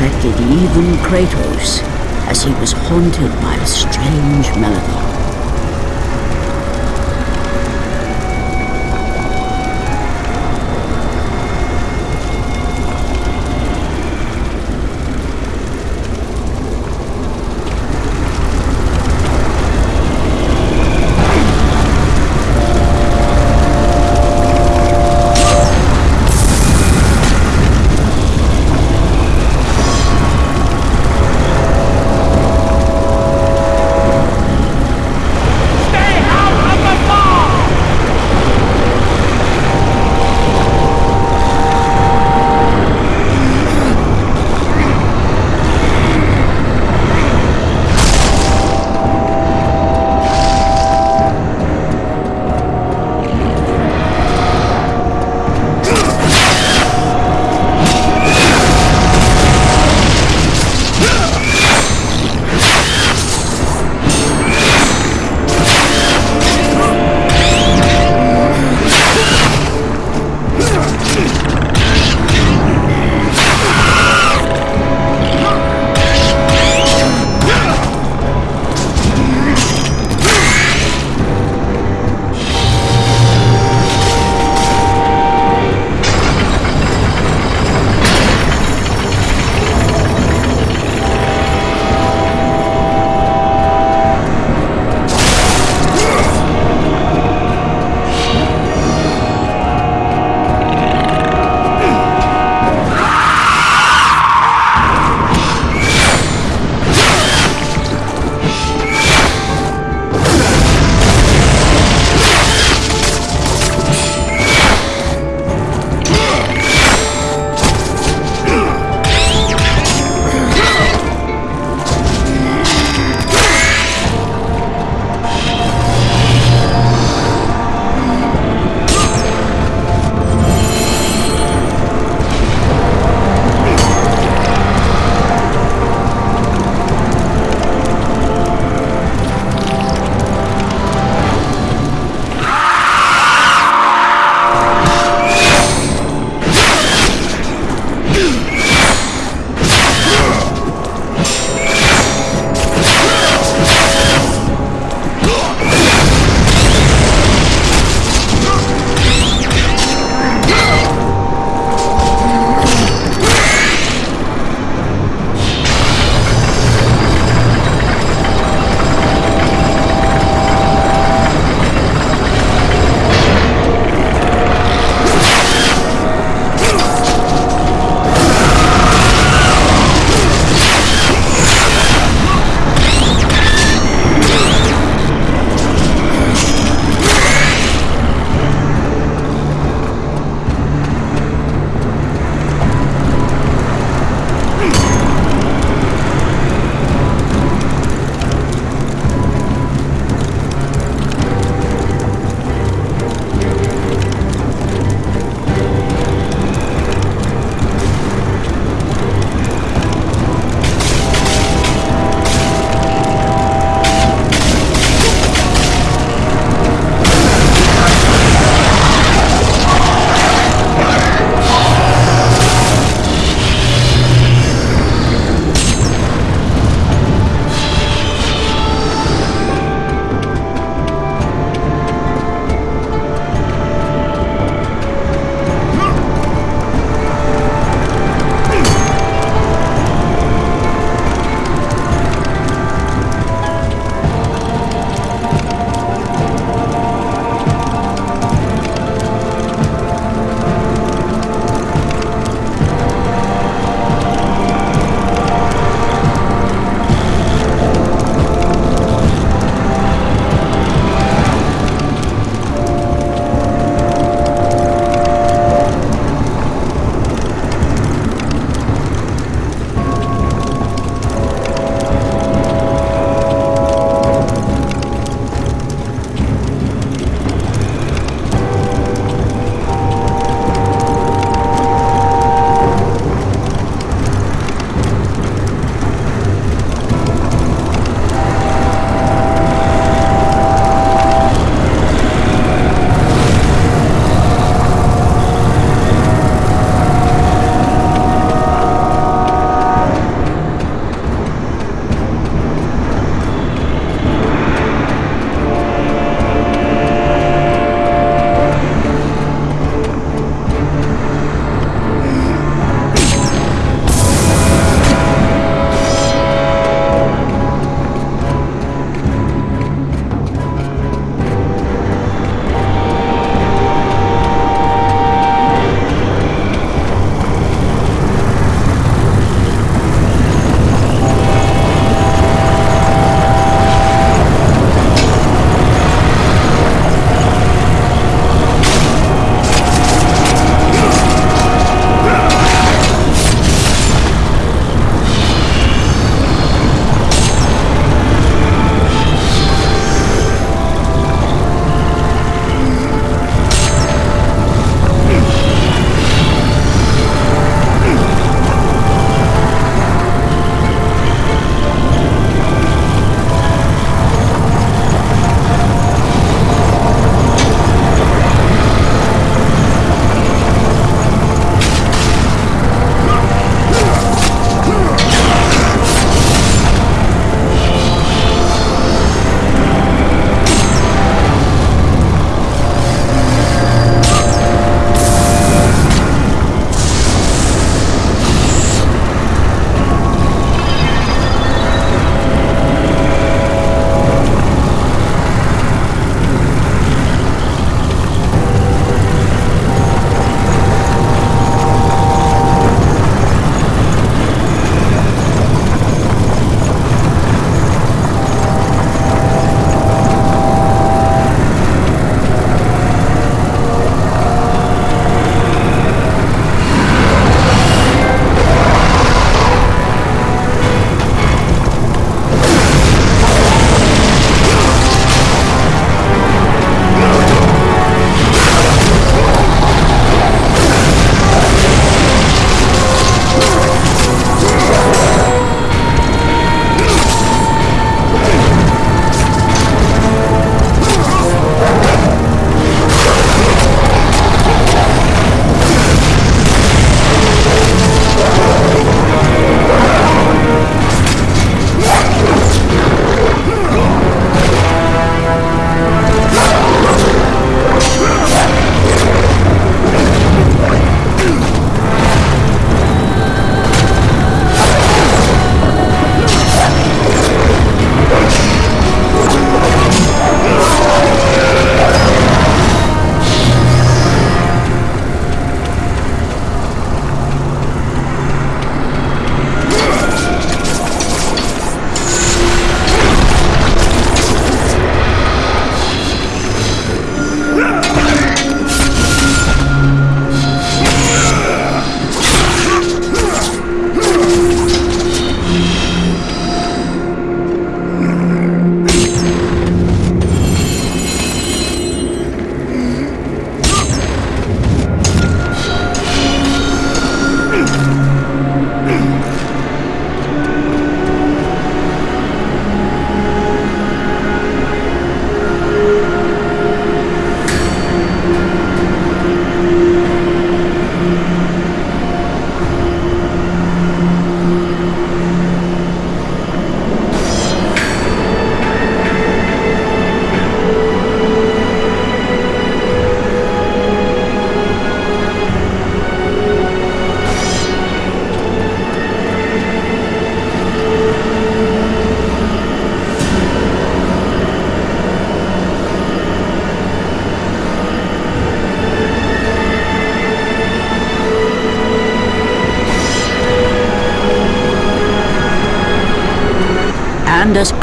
Affected even Kratos, as he was haunted by a strange melody.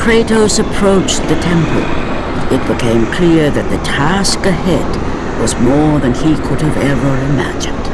Kratos approached the temple, it became clear that the task ahead was more than he could have ever imagined.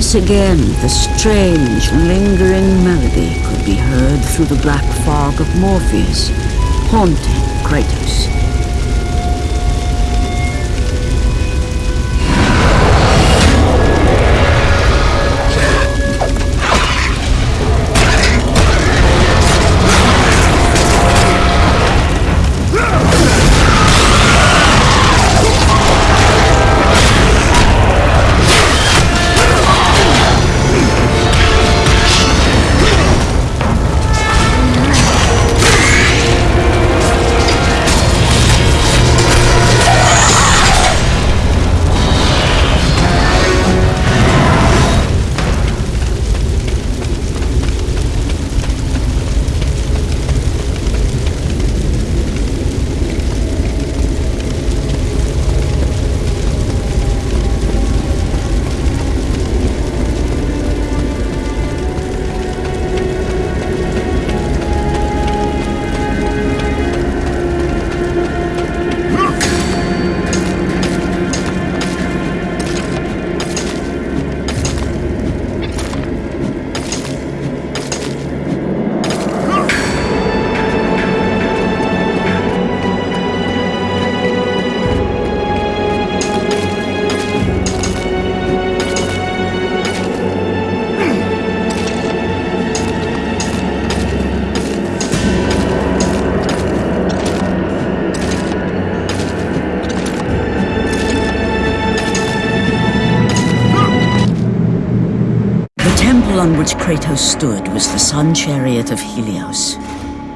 Once again, the strange, lingering melody could be heard through the black fog of Morpheus, haunting Kratos. Kratos stood was the sun chariot of Helios.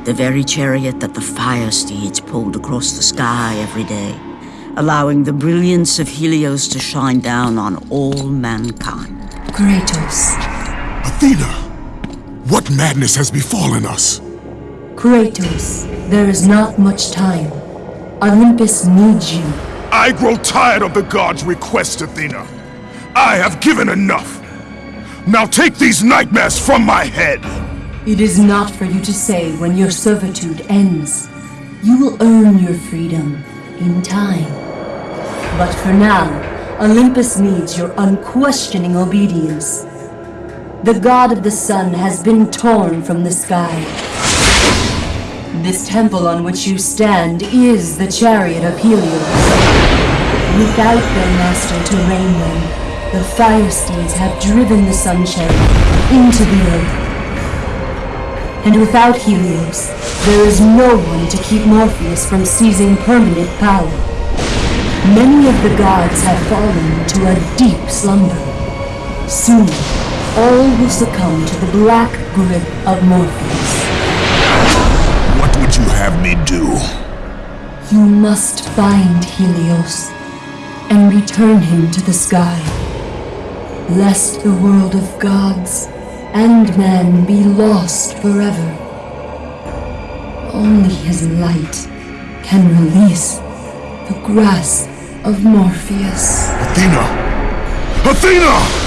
The very chariot that the fire steeds pulled across the sky every day, allowing the brilliance of Helios to shine down on all mankind. Kratos. Athena! What madness has befallen us? Kratos, there is not much time. Olympus needs you. I grow tired of the gods' requests, Athena. I have given enough. Now take these nightmares from my head. It is not for you to say when your servitude ends. You will earn your freedom in time. But for now, Olympus needs your unquestioning obedience. The god of the sun has been torn from the sky. This temple on which you stand is the chariot of Helios. Without their master to rein them, the fire steeds have driven the sun chariot into the earth. And without Helios, there is no one to keep Morpheus from seizing permanent power. Many of the gods have fallen to a deep slumber. Soon, all will succumb to the black grip of Morpheus. What would you have me do? You must find Helios and return him to the sky, lest the world of gods and men be lost forever. Only his light can release the grasp of Morpheus. Athena! Athena!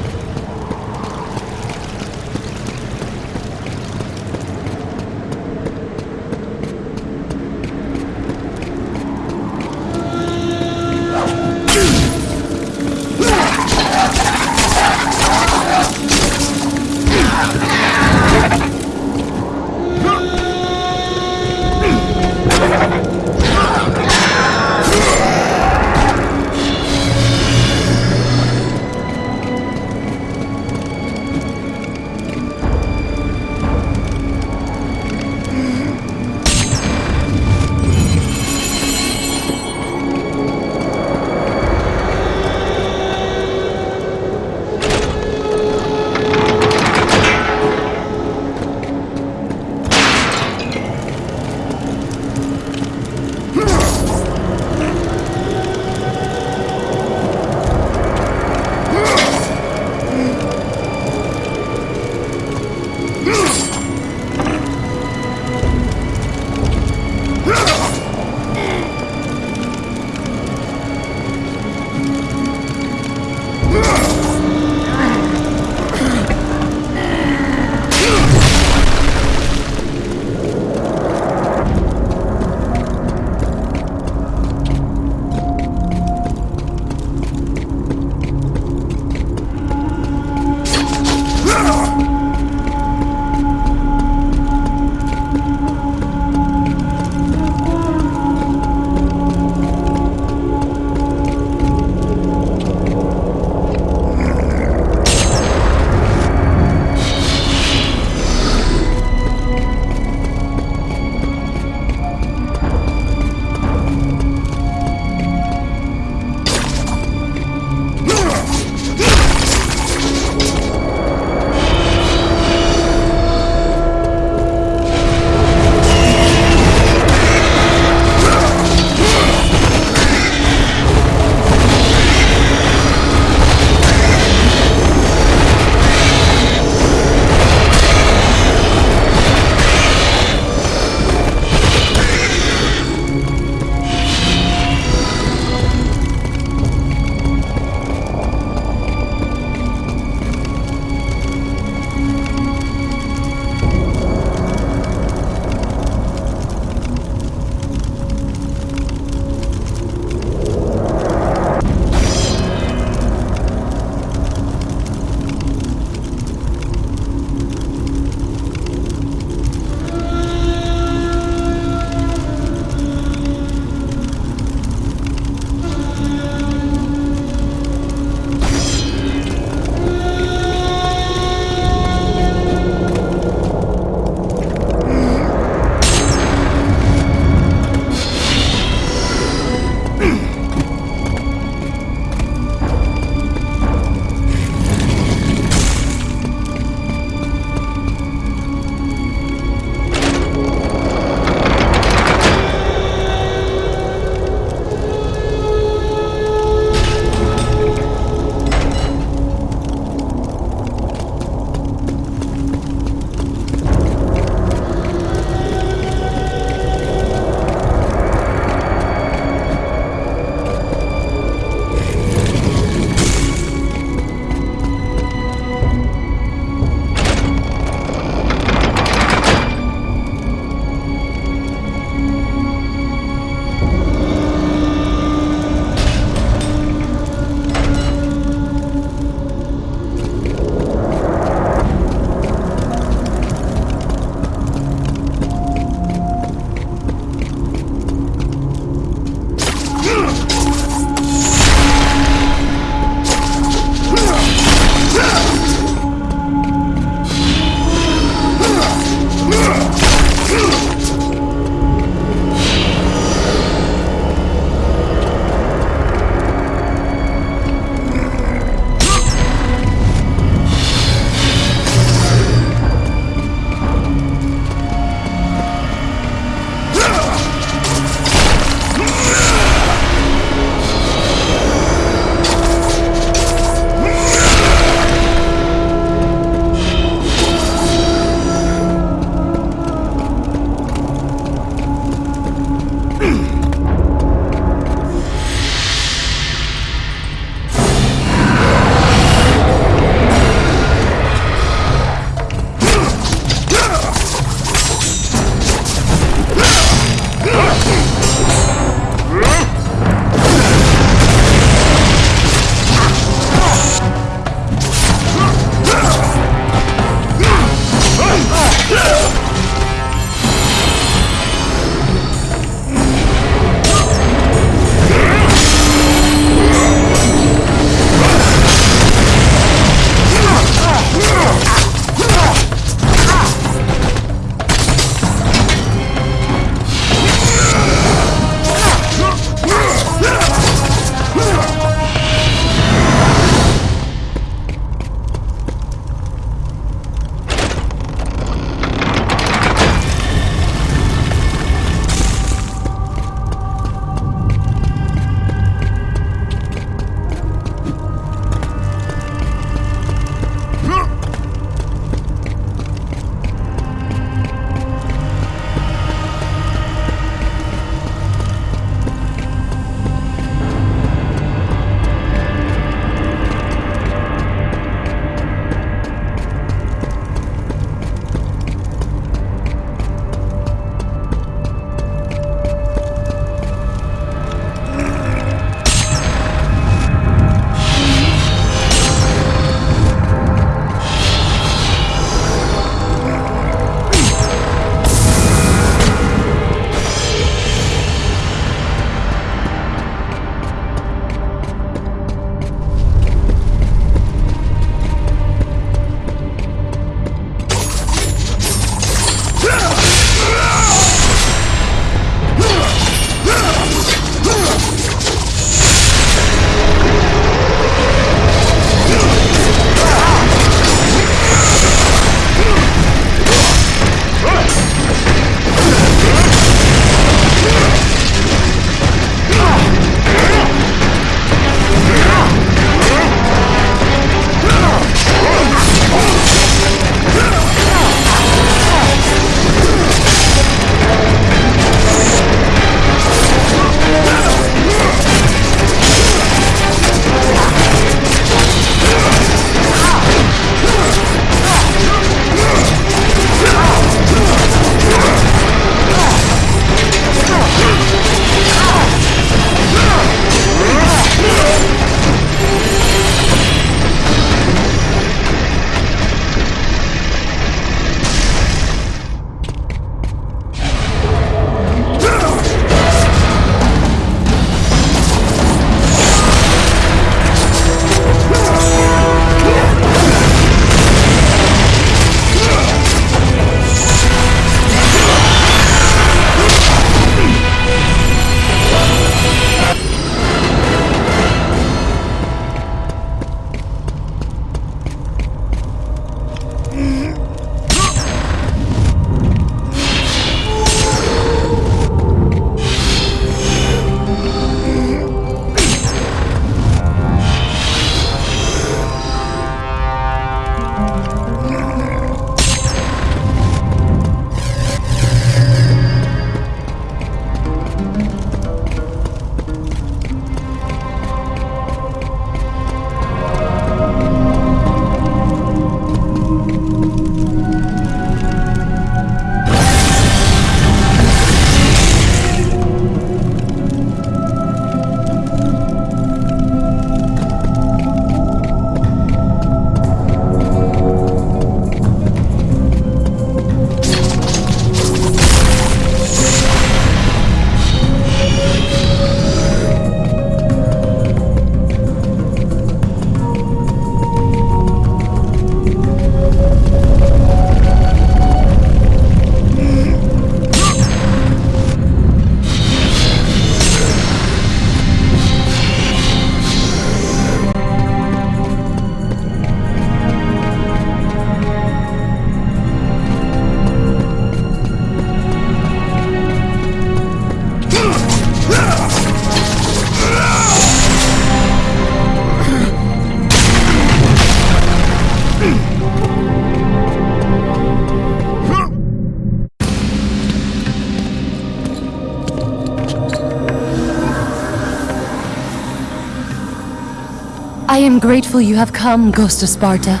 Am grateful you have come, Ghost of Sparta.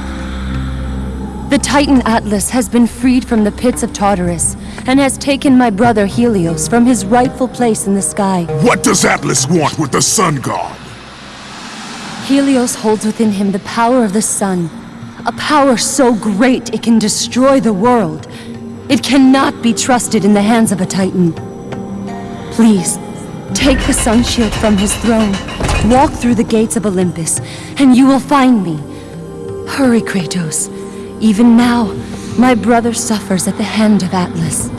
The Titan Atlas has been freed from the pits of Tartarus, and has taken my brother Helios from his rightful place in the sky. What does Atlas want with the Sun God? Helios holds within him the power of the sun, a power so great it can destroy the world. It cannot be trusted in the hands of a Titan. Please, take the sun shield from his throne, walk through the gates of Olympus, and you will find me. Hurry, Kratos. Even now, my brother suffers at the hand of Atlas.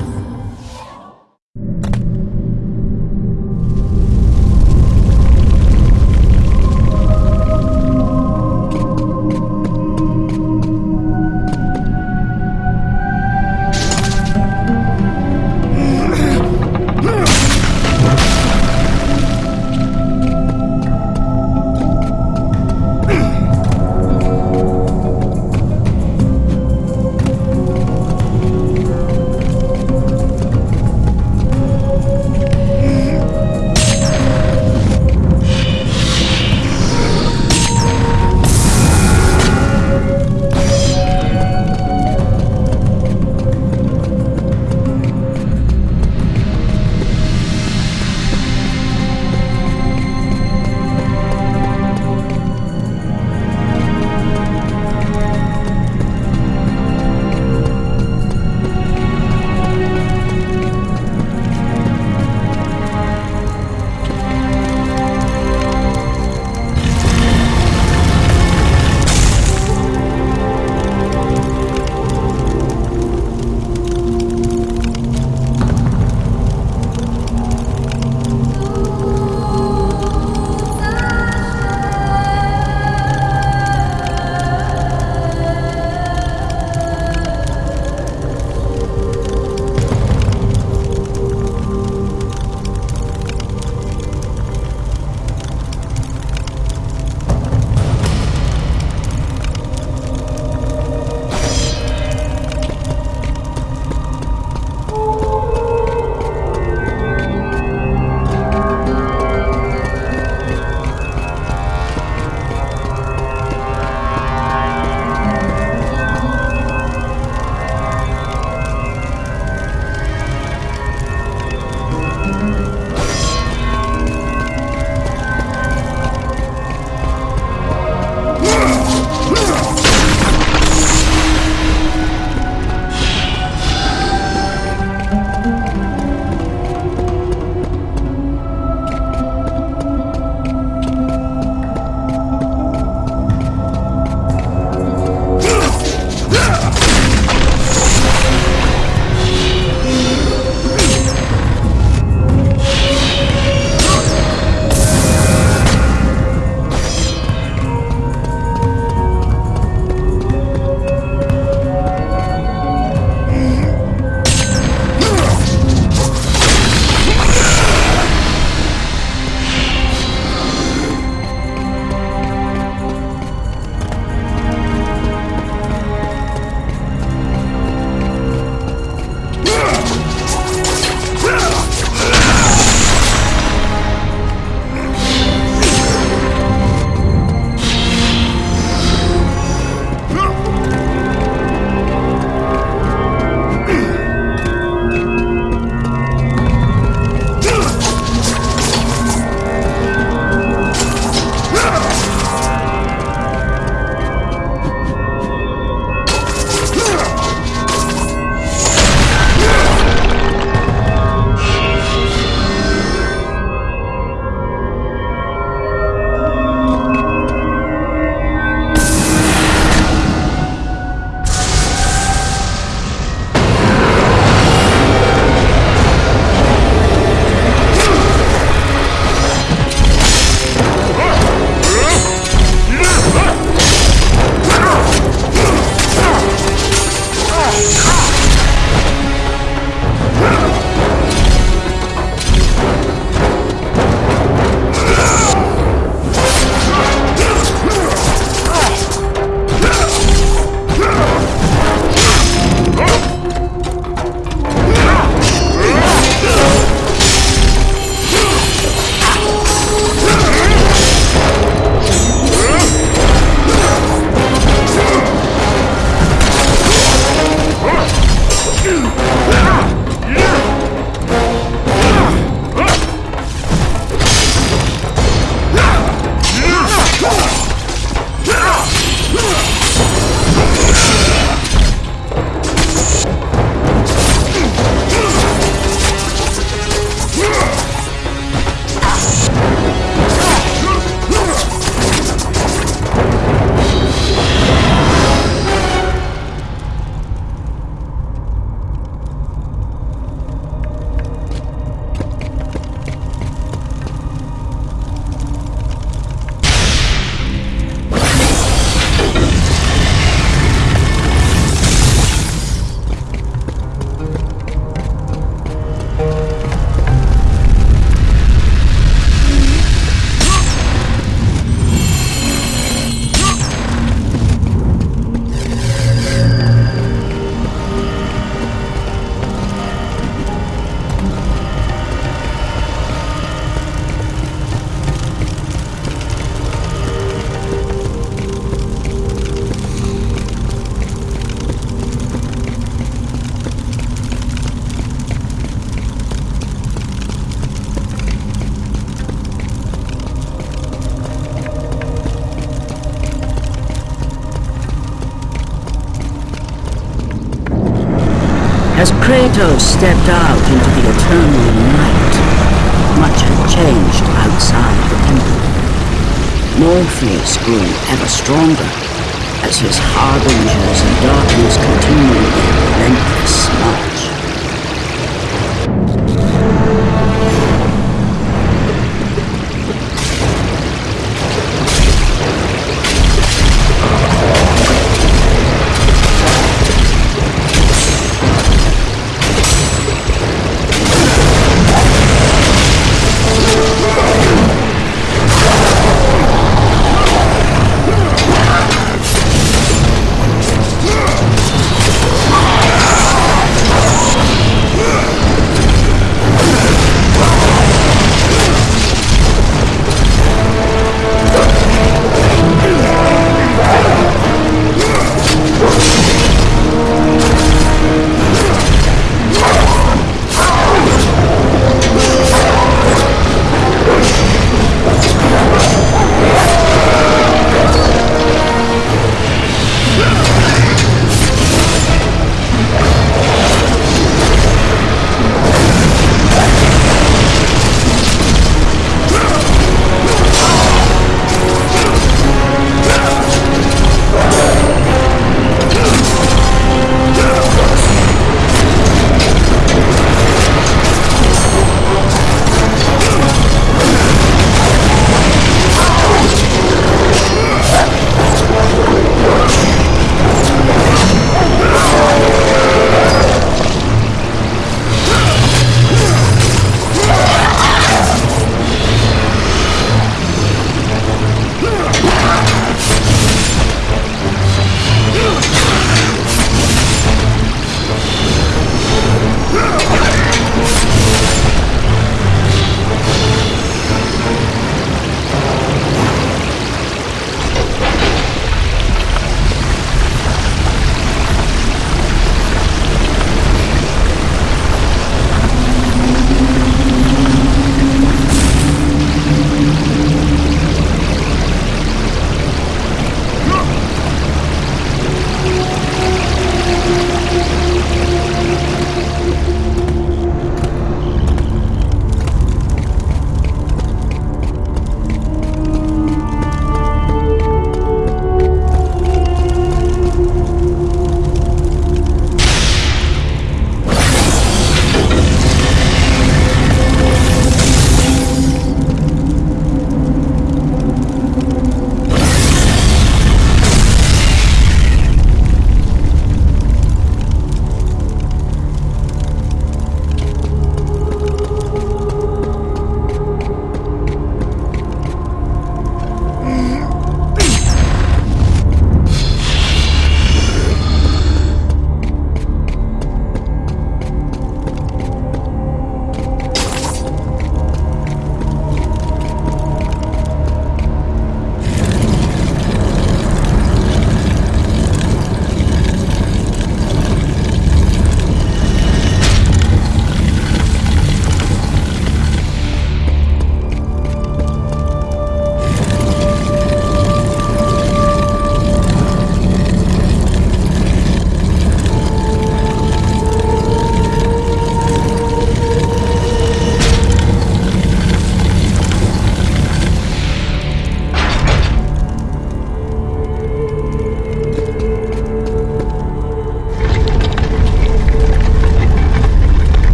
As stepped out into the eternal night, much had changed outside the temple. Morpheus grew ever stronger as his harbingers of darkness continued their relentless march.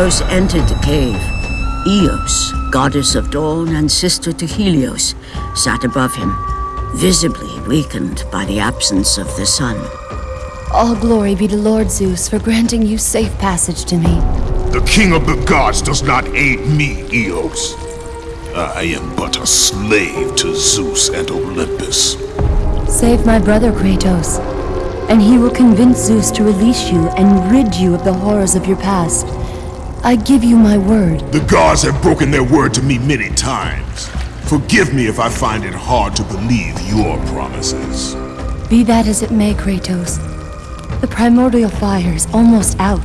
Kratos entered the cave, Eos, goddess of dawn and sister to Helios, sat above him, visibly weakened by the absence of the sun. All glory be to Lord Zeus for granting you safe passage to me. The king of the gods does not aid me, Eos. I am but a slave to Zeus and Olympus. Save my brother Kratos, and he will convince Zeus to release you and rid you of the horrors of your past. I give you my word. The gods have broken their word to me many times. Forgive me if I find it hard to believe your promises. Be that as it may, Kratos. The primordial fire is almost out.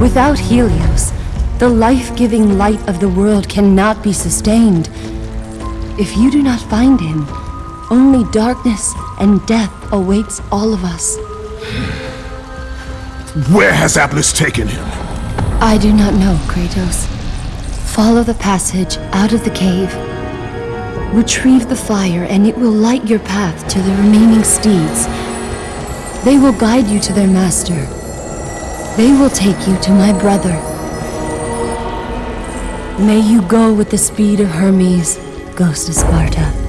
Without Helios, the life-giving light of the world cannot be sustained. If you do not find him, only darkness and death awaits all of us. Where has Atlas taken him? I do not know, Kratos. Follow the passage out of the cave. Retrieve the fire and it will light your path to the remaining steeds. They will guide you to their master. They will take you to my brother. May you go with the speed of Hermes, Ghost of Sparta.